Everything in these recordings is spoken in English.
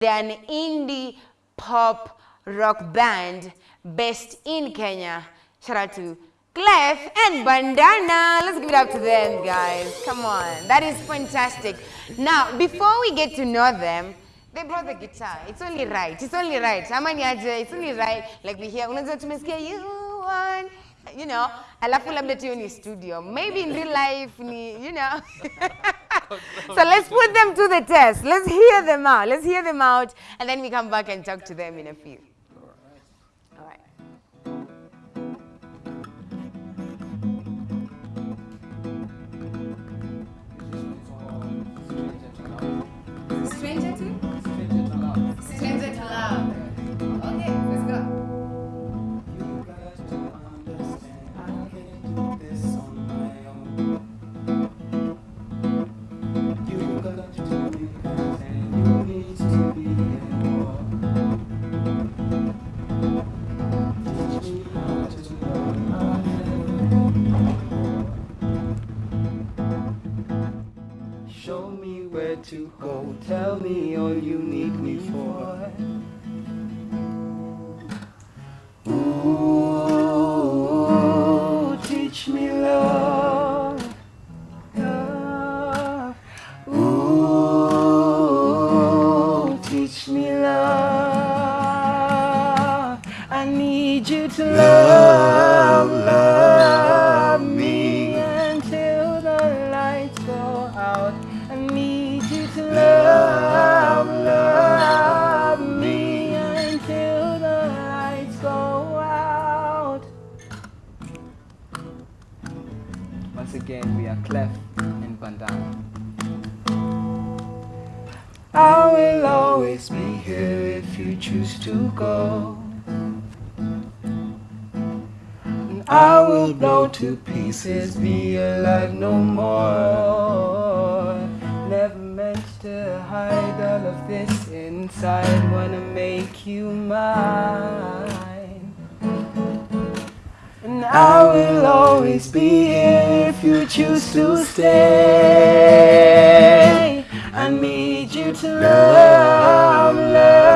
They're an indie pop rock band based in Kenya. Shout out to Clef and Bandana. Let's give it up to them, guys. Come on. That is fantastic. Now, before we get to know them, they brought the guitar. It's only right. It's only right. It's only right. Like we hear, unajua tumesikia you want, you know, alafu labda tu ni studio. Maybe in real life ni, you know. so let's put them to the test. Let's hear them out. Let's hear them out and then we come back and talk to them in a few. Me love. I will blow to pieces, be alive no more. Never meant to hide all of this inside, wanna make you mine. And I will always be here if you choose to stay. I need you to love, love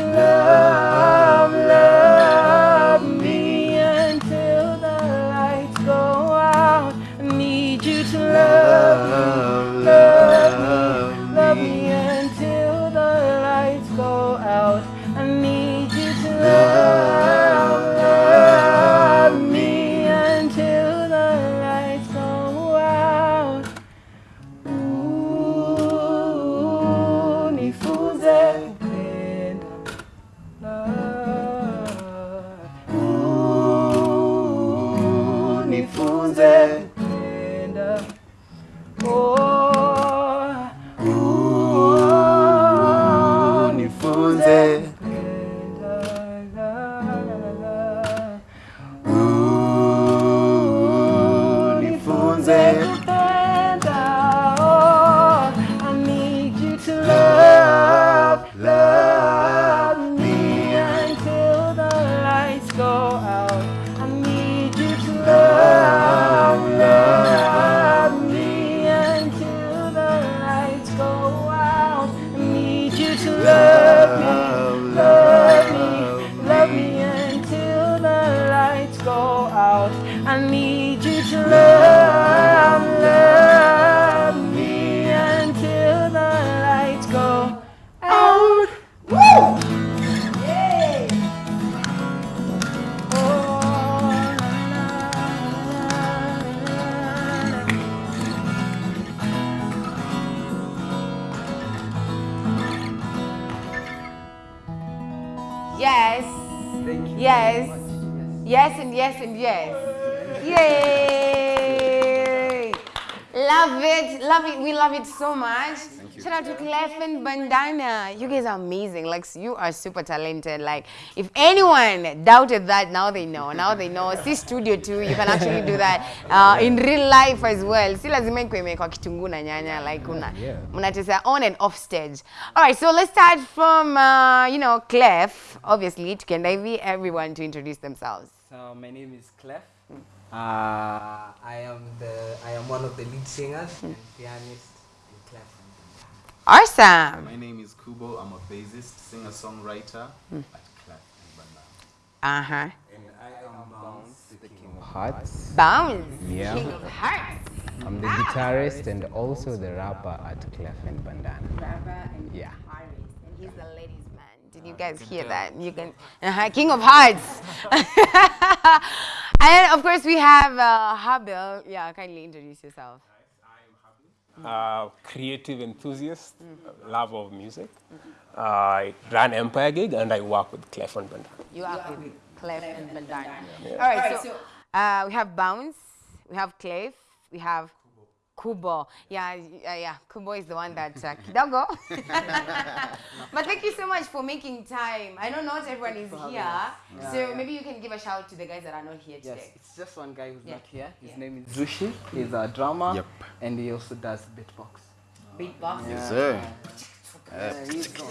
love, love me until the lights go out. I need you to love, love Yes and yes. Yay! Love it, love it. We love it so much. Shout out to Clef and Bandana. You guys are amazing. Like you are super talented. Like if anyone doubted that, now they know. Now they know. See studio too. You can actually do that uh, in real life as well. Si lazima ikuwe imewekwa kitunguu na nyanya like una mnacheza on and off stage. All right, so let's start from uh, you know Clef. Obviously, tukienda hivi everyone to introduce themselves. So my name is Clef. Uh, I am the I am one of the lead singers and pianist in Clef. And Bandana. Awesome. My name is Kubo. I'm a bassist, singer-songwriter at Clef and Bandana. Uh huh. And I am Bounce, the king of hearts. Bounce. Yeah. King of hearts. I'm the guitarist and also the rapper at Clef and Bandana. Rapper and Yeah. guitarist, and he's the ladies' man. Did you guys hear that? You can, uh King of Hearts. and of course, we have uh, Habil. Yeah, kindly introduce yourself. I am Habil uh, creative enthusiast, uh, love of music. Uh, I run Empire Gig and I work with Clef and Bandana. You are with Clef and Bandana. All right, so uh, we have Bounce, we have Clef, we have Kubo. Yeah, y- uh, yeah, Kubo is the one that uh, Kidogo. but thank you so much for making time. I know not everyone is here, so maybe you can give a shout to the guys that are not here today. Yes, today. it's just one guy who's Yeah. not here. His Yeah. name is Zushi. He's a drummer. Yep. And he also does beatbox. Beatbox. Yes, sir. Yeah, he's cool.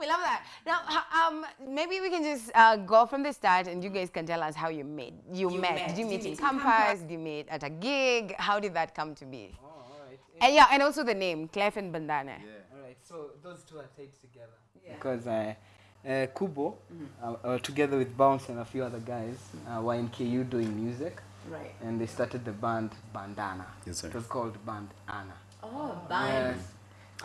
we love that. Now, um, maybe we can just uh, go from the start, and you guys can tell us how you met. You, met. Did you meet in campus? Did you meet at a gig? How did that come to be? Oh, all right. And yeah, and also the name, Clef and Bandana. All right, so those two are tied together Yeah. because uh, uh, Kubo, uh, uh, together with Bounce and a few other guys, uh, were in KU doing music, Right. and they started the band Bandana. Yes, sir. It was called Band Anna. Oh, Yes.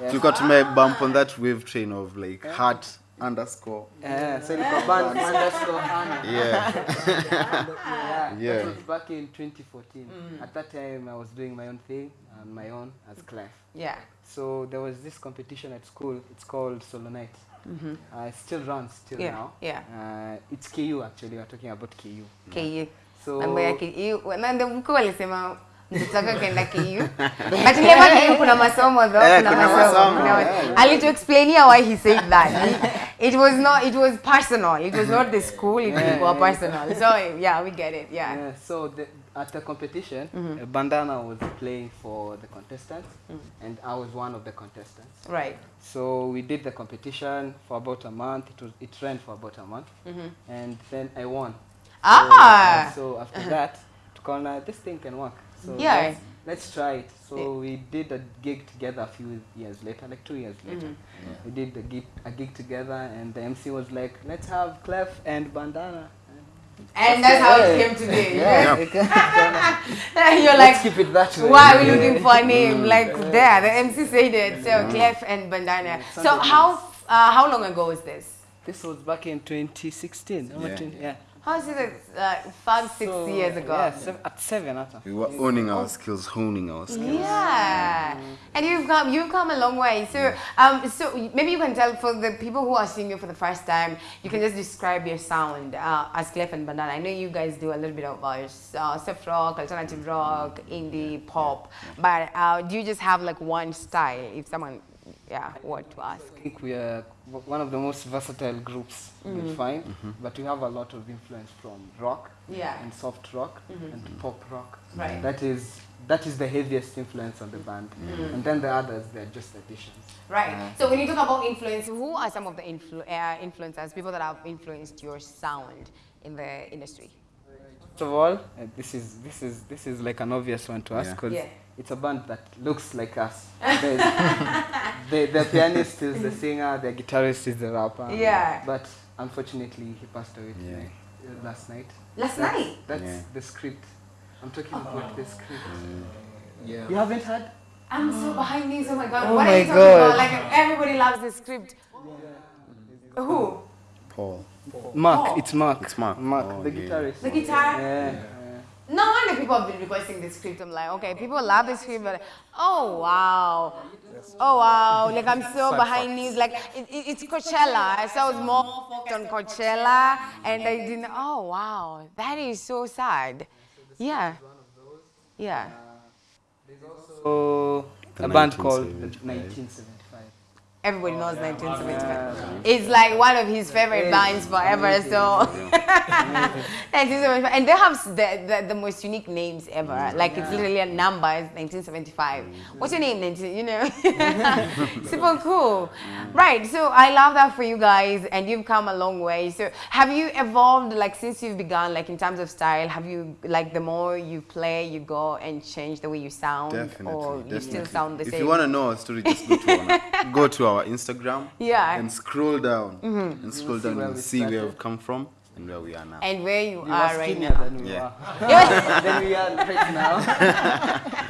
Yes. Tulikuwa tumebump on that wave train of like heart underscore. Yeah, so band underscore Anna. Yeah. yeah, Yeah. That was back in 2014. At that time, I was doing my own thing on my own as Clef. Yeah. So there was this competition at school. It's called Solo Night. Uh, still runs still Yeah, now. yeah. Uh, it's KU actually. We're talking about KU. KU. So Mambo ya KU. Na ndio mkuu alisema mtoto wake kaenda KU. But never KU kuna masomo though. Eh, kuna kuna masomo. masomo, Kuna yeah, ma- Alituexplainia why he said that. He- It was not it was personal. It was not the school, it Yeah, was yeah. personal. So yeah, we get it. Yeah. yeah, so the, at the competition, uh, Bandana was playing for the contestants, and I was one of the contestants. Right. So we did the competition for about a month. It was it ran for about a month, and then I won. So, Ah. uh, so after that, tukaona this thing can work. So Yeah. let's, let's try it. So we did a gig together a few years later, like two years later. Mm-hmm. We did a gig, a gig together, and the MC was like, "Let's have Clef and Bandana." And that's how it came to be. Yeah. You're Let's like keep it that way. Why are we looking for a name? Mm. Like there, the MC said it. So mm. Clef and Bandana. So how uh, how long ago was this? This was back in 2016. Yeah. twen- yeah. How is it? Uh, five, six So, years ago. Yeah, seven, at seven. After. We were owning our skills, honing our skills. Yeah, and you've come you've come a long way. So um, so maybe you can tell for the people who are seeing you for the first time, you can just describe your sound uh, as Clef and Bandana. I know you guys do a little bit of uh, soft rock, alternative rock, indie, pop, but uh, do you just have like one style? If someone, yeah, were to ask. I think we are one of the most versatile groups you'll find, but we have a lot of influence from rock Yeah. and soft rock and pop rock. Right. That is that is the heaviest influence on the band, and then the others they're just additions. Right. So when you talk about influence, who are some of the influ- uh, influencers, people that have influenced your sound in the industry? First of all, uh, this is this is this is like an obvious one to us Yeah. because Yeah. It's a band that looks like us. The, the pianist is the singer, the guitarist is the rapper. Yeah. But unfortunately, he passed away Yeah. tonight, uh, last night. Last That's- night? That's Yeah. the script. I'm talking about the script. Yeah. You haven't heard? I'm so behind these. Oh my god! Oh what are my you talking God. about? Like everybody loves the script. Who? Paul. Mark, Oh. it's Mark. It's Mark. Mark, Oh, the yeah. guitarist. The guitar. Yeah. Yeah. No wonder people have been requesting this script. I'm like, okay, people love this script, but oh wow, oh wow, like I'm so behind these. Like it, it, it's Coachella, so I was more focused on Coachella, and I didn't. Oh wow, that is so sad. Yeah, yeah. Uh, so The a band called the 1975. 1975. Everybody knows 1975. It's like one of his favorite bands forever. So 1975, and they have the, the, the most unique names ever. Mm. Like it's literally a number. It's 1975. What's your name? 19, you know, super cool. Mm. Right. So I love that for you guys, and you've come a long way. So have you evolved like since you've begun, like in terms of style? Have you like the more you play, you go and change the way you sound, Definitely, or definitely. you still sound the if same? If you want to know our story, just go to our, go to our Instagram. Yeah. And scroll down. And scroll down and we see where started. we've come from and where we are now. and where you We were are right now. than we Yeah. were. than we are right now.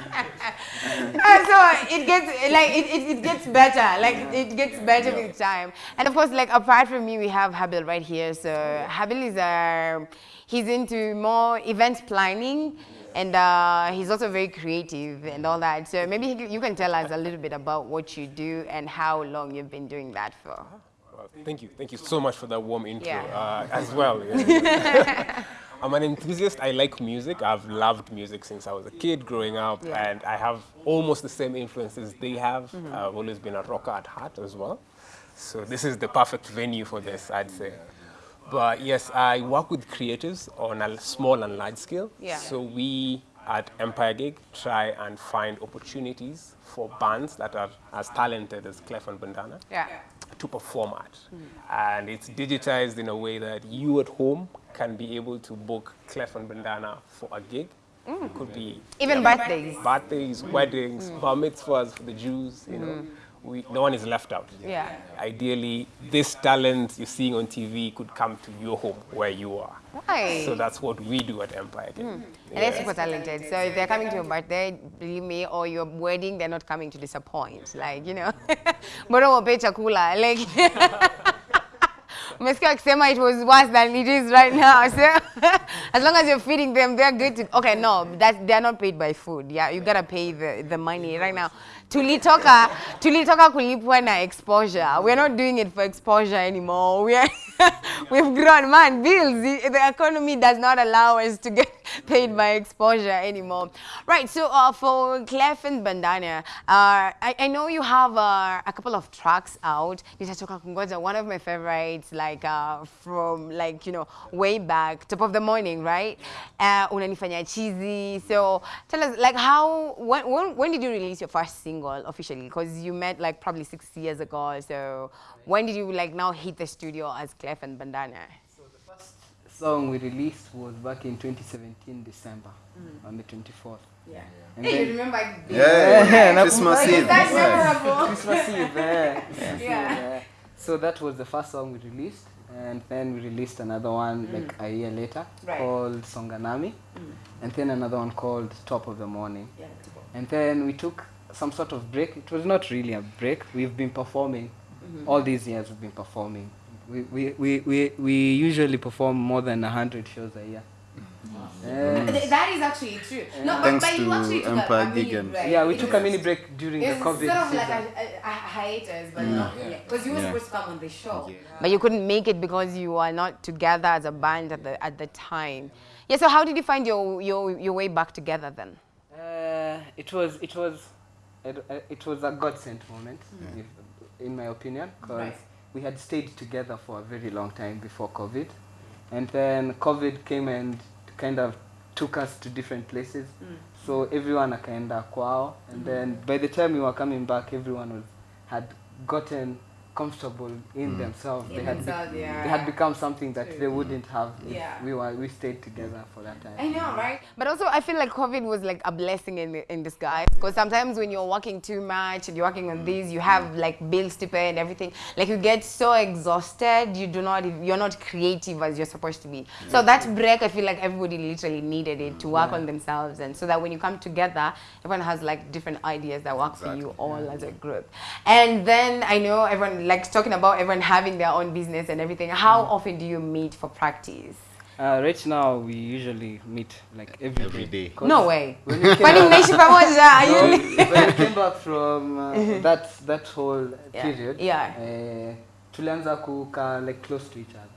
Uh, so it gets like it, it, it gets better like it gets better with time and of course like apart from me we have habil right here so habil is uh, he's into more event planning and uh, he's also very creative and all that so maybe you can tell us a little bit about what you do and how long you've been doing that for Well, thank you. Thank you so much for that warm intro Yeah. uh, as well. yeah. I'm an enthusiast. I like music. I've loved music since I was a kid growing up, Yeah. and I have almost the same influences they have. I've always been a rocker at heart as well. So this is the perfect venue for this, I'd say. But yes, I work with creatives on a small and large scale. Yeah. So we at Empire Gig try and find opportunities for bands that are as talented as Clef and Bandana yeah to perform at. And it's digitized in a way that you at home can be able to book Clef and Bandana for a gig. Mm. It could be even yeah, birthdays birthdays, weddings, mm. bar mitzvahs for the Jews, you know. Mm. We, no one is left out. yeah Ideally, this talent you're seeing on TV could come to your home where you are. right So that's what we do at Empire. Gig. Hmm. and they're super talented. So if they're coming to your birthday, believe me, or your wedding, they're not coming to disappoint. Like, you know, bora wape chakula. Like, umesikia wakisema it was worse than it is right now. So as long as you're feeding them, they're good to. Okay, no, that they're not paid by food. Yeah, you gotta pay the, the money right now. Tulitoka, tulitoka kulipwa na exposure. We're not doing it for exposure anymore. We are, we've grown, man. Bills. The, the economy does not allow us to get paid by exposure anymore. Right. So uh, for Clef and Bandana, uh, I, I know you have uh, a couple of tracks out. One of my favorites, like uh, from like you know way back, top of the morning, right? Uh, unanifanya cheesy. So tell us, like, how when when, when did you release your first single officially? Because you met like probably six years ago. So when did you like now hit the studio as Clef and Bandana? So the first song we released was back in 2017 December on the 24th. Yeah. And Hey, you then remember? Yeah, nakumbuka. Christmas Eve. That's memorable. Christmas Eve. Christmas Eve, Yeah. eh. So that was the first song we released, and then we released another one like a year later Right. called Songanami, and then another one called Top of the Morning. And then we took some sort of break. It was not really a break. We've been performing all these years. We've been performing. We, we, we, we, we usually perform more than a hundred shows a year. Th- That is actually true. No, Thanks but you to actually took a- Empire a mini Gig break. yeah, we It took a mini break during the It's COVID sort of season. like a, a, a hiatus, but not because you were Yeah. supposed to come on the show. But you couldn't make it because you were not together as a band at the at the time. Yeah. So how did you find your your, your way back together then? Uh, it was it was it, uh, it was a God sent moment, if, in my opinion, because Right. we had stayed together for a very long time before COVID, and then COVID came and kind of took us to different places. Mm. So everyone akaenda kwao, and mm-hmm. then by the time we were coming back, everyone was had gotten comfortable in mm. themselves. In they had themselves, they yeah. had become something that they wouldn't have if Yeah. we were we stayed together for that time. I know, right? But also, I feel like COVID was like a blessing in, in disguise. Because sometimes when you're working too much and you're working on these, you have mm. like bills to pay and everything. Like you get so exhausted, you do not, you're not creative as you're supposed to be. So that break, I feel like everybody literally needed it to work on themselves, and so that when you come together, everyone has like different ideas that work for you all as a group. And then I know everyone like talking about everyone having their own business and everything. How often do you meet for practice? Uh, right now, we usually meet like every, Every day. 'Cause No way. When we Kwani came, mnaishi pamoja? Are no, you- when we came back from uh, that that whole Yeah. period, Yeah. uh, tulianza kukaa like close to each other.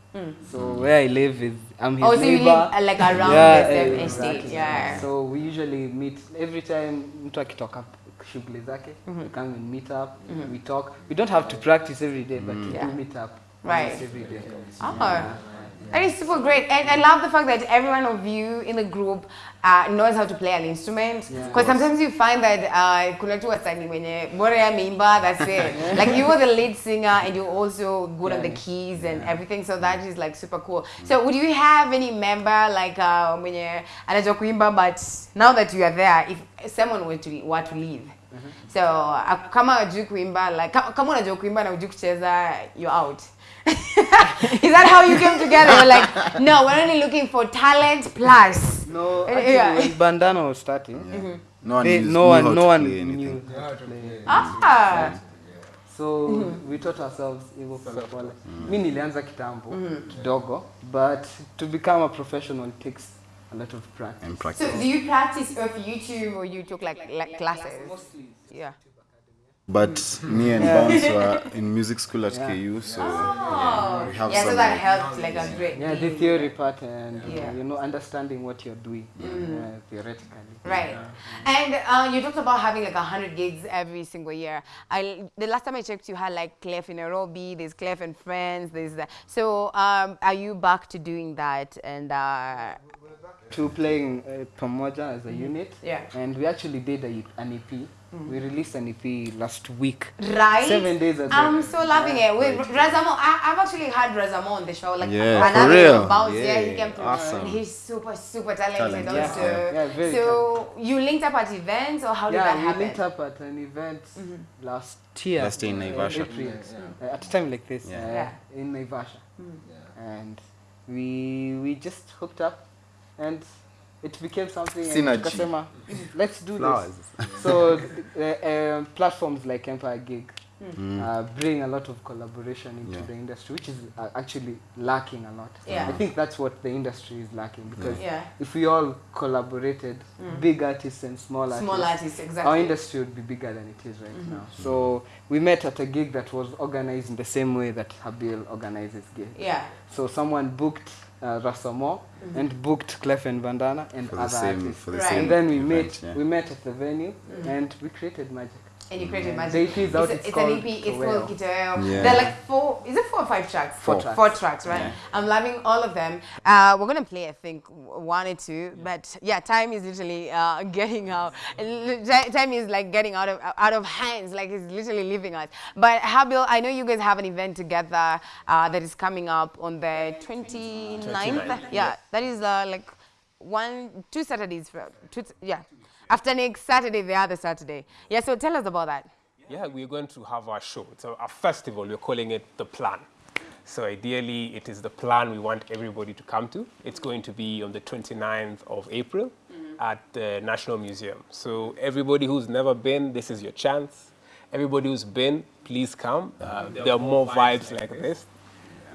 So where I live is I'm his Oh, so you neighbor. live uh, like around Yeah, the same estate, yeah. So we usually meet every time mtu akitoka shughuli zake we come and meet up we talk we don't have to practice every day but we Yeah. do meet up Right. every day Oh, that is super great. And I love the fact that every one of you in the group uh, knows how to play an instrument. Yeah. Sometimes you find that uh, kuna tu wasanii wenye bora ya mimba, that's it. like you were the lead singer and you're also good on the keys and everything. So that is like super cool. So would you have any member like uh, mwenye anajua kuimba but now that you are there, if someone were to, were to leave, so uh, kama hujui kuimba like kama, unajua kuimba na hujui kucheza you're out. Is that how you came together? We're like no we're only looking for talent plus. No Uh, actually yeah. when bandana was starting yeah. No one, they, no knew one how no to one play anything. knew how to play. Ah. So we taught ourselves hivyo polepole mi nilianza kitambo kidogo but to become a professional takes a lot of practice And practice. so do you practice off youtube or you took like, like classes yeah But me and Bounce were in music school at KU, so oh we have yeah so some. that helped like a great yeah the theory part and Yeah. you know understanding what you're doing uh, theoretically Right. And uh, you talked about having like 100 gigs every single year. I, the last time I checked, you had like Clef in Nairobi, there's Clef and Friends, there's that. So um, are you back to doing that? And uh, to playing uh, pamoja as a unit Yeah. and we actually did a, an ep we released an ep last week right? Seven days ago. I'm so loving it. With Razamo, I, I've actually had Razamo on the show. Like Yeah, for real? Bounce, yeah. Yeah, he came through. awesome. And he's super, super talented Talented. also. Yeah, yeah, very so you linked up at events or how did yeah that we happen? linked up at an event last year Last year in Naivasha. April, uh, at a time like this Yeah. uh, Yeah. in Naivasha and we we just hooked up and it became something and Synergy. tukasema, let's do Flowers. this so uh, um, platforms like Empire Gig uh, bring a lot of collaboration into Yeah. the industry which is uh, actually lacking a lot Yeah. I think that's what the industry is lacking because Yeah. if we all collaborated big artists and small artists Small artists, our exactly. industry would be bigger than it is right now. So we met at a gig that was organized in the same way that Habil organizes gigs. Yeah. So someone booked uh, Rasamo and booked Clef and Bandana and For the other same- artists. for the Right. same and then we event, met yeah. we met at the venue and we created magic. And you created The magic. EP is out, It's, a- it's it's an called EP. It's Kitoweo. called Kitoweo. Yeah. They're like four. Is it four or five tracks? Four tracks. Four tracks, right? Yeah. I'm loving all of them. Uh, we're gonna play, I think, one or two. But yeah, time is literally uh, getting out. Time is like getting out of out of hands. Like it's literally leaving us. But Habil, I know you guys have an event together uh, that is coming up on the 29th. 29th, Yeah, that is uh, like one, two Saturdays. For, two, yeah. After next Saturday, the other Saturday. Yeah, so tell us about that. Yeah, we're going to have our show. It's a, a festival. We're calling it The Plan. So ideally, it is the plan we want everybody to come to. It's going to be on the 29th of April at the National Museum. So everybody who's never been, this is your chance. Everybody who's been, please come. Uh, there are more vibes like this.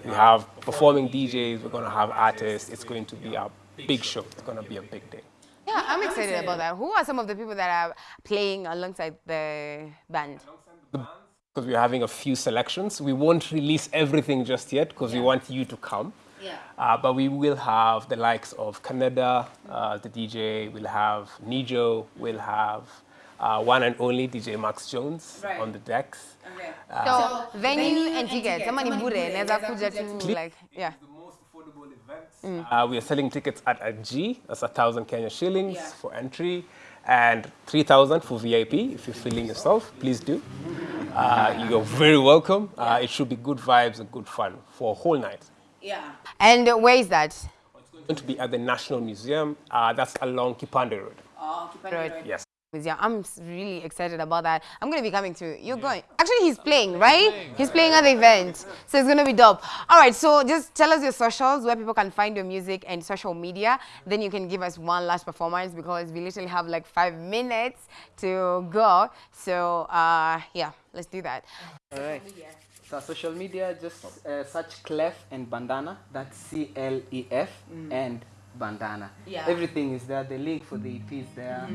We have performing DJs. We're going to have artists. It's going to be a big show. It's going to be a big day. Yeah, I'm excited about that. Who are some of the people that are playing alongside the band? because we're having a few selections. We won't release everything just yet because we want you to come. Yeah. Uh, but we will have the likes of Canada, uh, the DJ, we'll have Nijo, we'll have uh, one and only DJ Max Jones Right. on the decks. So venue and tickets. Somebody bure, naweza kuja to like, yeah. The most affordable events. Uh, we are selling tickets at a G, that's a thousand Kenya shillings Yeah. for entry, and 3,000 for VIP. If you're feeling yourself, please do. Uh, you're very welcome. Uh, it should be good vibes and good fun for a whole night. Yeah. And uh, where is that? It's going to be at the National Museum. Uh, that's along Kipande Road. Oh, Kipande Road. Yes. Yeah, I'm really excited about that. I'm gonna be coming to You're going. Actually, he's playing, right? He's playing at the event, so it's gonna be dope. All right, so just tell us your socials where people can find your music and social media. Then you can give us one last performance because we literally have like five minutes to go. So uh, yeah, let's do that. All right. So social media, just uh, search Clef and Bandana. That's C L E F and Bandana. Yeah. Everything is there. The link for the EP is there.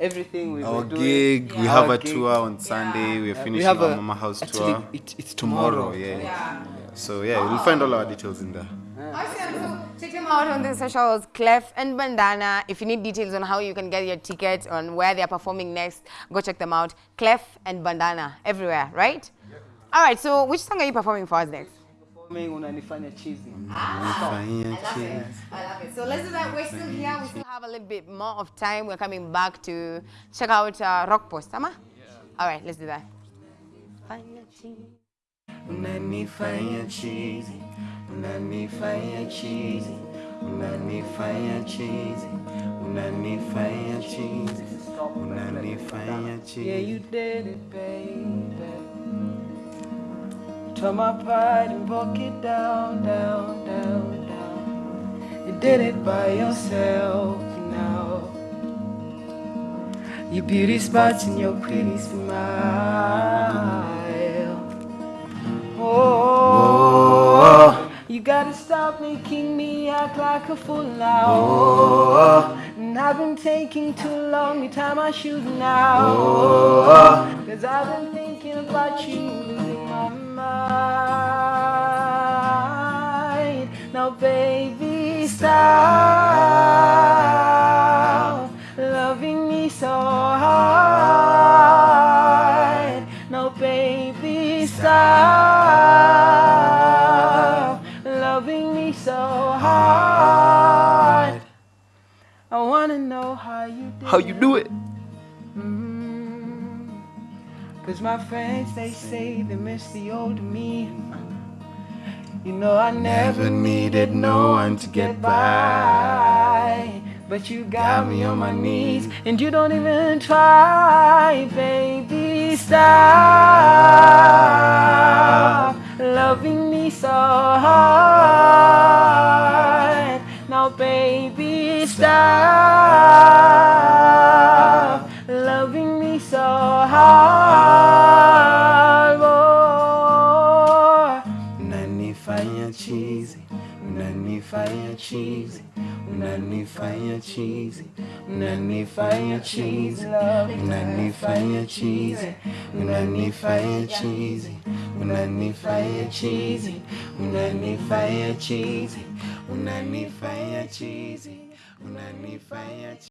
Everything we Our were doing. gig, we Our have a gig. tour on Sunday. We're Uh, finishing we have our a- Mama House actually, tour it, it's tomorrow. tomorrow. Yeah. So yeah, we'll find all our details in there. Awesome. So check them out on the socials, Clef and Bandana. If you need details on how you can get your tickets, on where they're performing next, go check them out. Clef and Bandana, everywhere, right? All right, so which song are you performing for us next? Performing unanifanya cheesy. Fanya cheese. I love it. So let's do that. We're still here. We still have a little bit more of time. We're coming back to check out uh, Rock Post. Ama? All right, let's do that. Unanifanya cheesy. Unanifanya cheesy. Unanifanya cheesy. Unanifanya cheesy. Unanifanya Yeah, you did it, baby. Tore my pride and broke it down, down, down, down. You did it by yourself now. Your beauty spots and your pretty smile. Oh, you gotta stop making me act like a fool now. Oh, and I've been taking too long to tie my shoes now. Oh. Cause I've been thinking about you, stop loving me so hard. No, baby, stop loving me so hard. I wanna know how you do How you do it? Mm. Cause my friends, they say they miss the old me. You know, I never needed no one to get by. But you got me on my knees, and you don't even try, baby. Stop loving me so hard. Now, baby, stop loving me so hard. unanifanya chizi, unanifanya chizi, unanifanya chizi, unanifanya chizi, unanifanya chizi, unanifanya chizi, unanifanya chizi, fire, chizi.